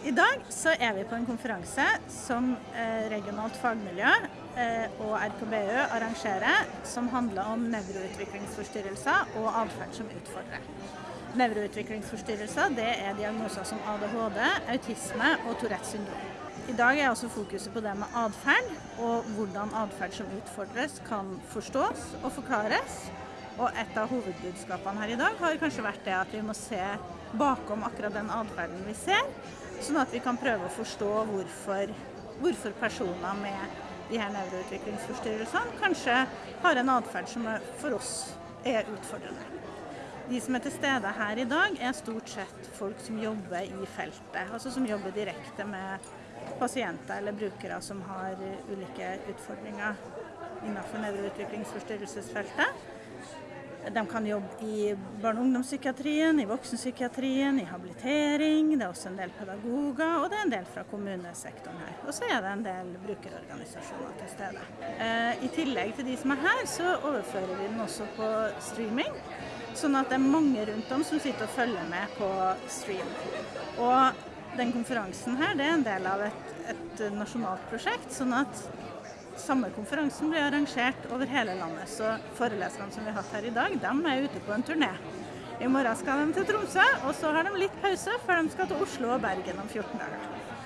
I dag så er vi på en konferanse som eh, regionalt fagmiljø eh, og RKBØ arrangerer, som handler om nevroutviklingsforstyrrelser og atferd som utfordrer. Nevroutviklingsforstyrrelser det er diagnoser som ADHD, autisme og Tourettes syndrom. I dag er også fokuset på det med atferd, og hvordan atferd som utfordres kan forstås og forklares. Og et av hovedbudskapene her i dag har kanskje vært det at vi må se bakom akkurat den atferden vi ser, sånn at vi kan prøve å forstå hvorfor, hvorfor personer med de her nevroutviklingsforstyrrelsene kanskje har en atferd som for oss er utfordrende. De som er til stede her i dag, er stort sett folk som jobber i feltet. Altså som jobber direkte med pasienter eller brukere som har ulike utfordringer innenfor nevroutviklingsforstyrrelsesfeltet. De kan jobbe i barne- og ungdomspsykiatrien, i voksenpsykiatrien, i habilitering. Det er også en del pedagoger, og det er en del fra kommunesektoren her. Og så er det en del brukerorganisasjoner til stede. Eh, I tillegg til de som er her, så overfører vi den også på streaming. Sånn at det er mange rundt om som sitter og følger med på stream. Og den konferansen her det er en del av et, et nasjonalt prosjekt. sånn at samme konferansen blir arrangert over hele landet. Så foreleserne som vi har hatt her i dag, de er ute på en turné. I morgen skal de til Tromsø, og så har de litt pause før de skal til Oslo og Bergen om 14 dager.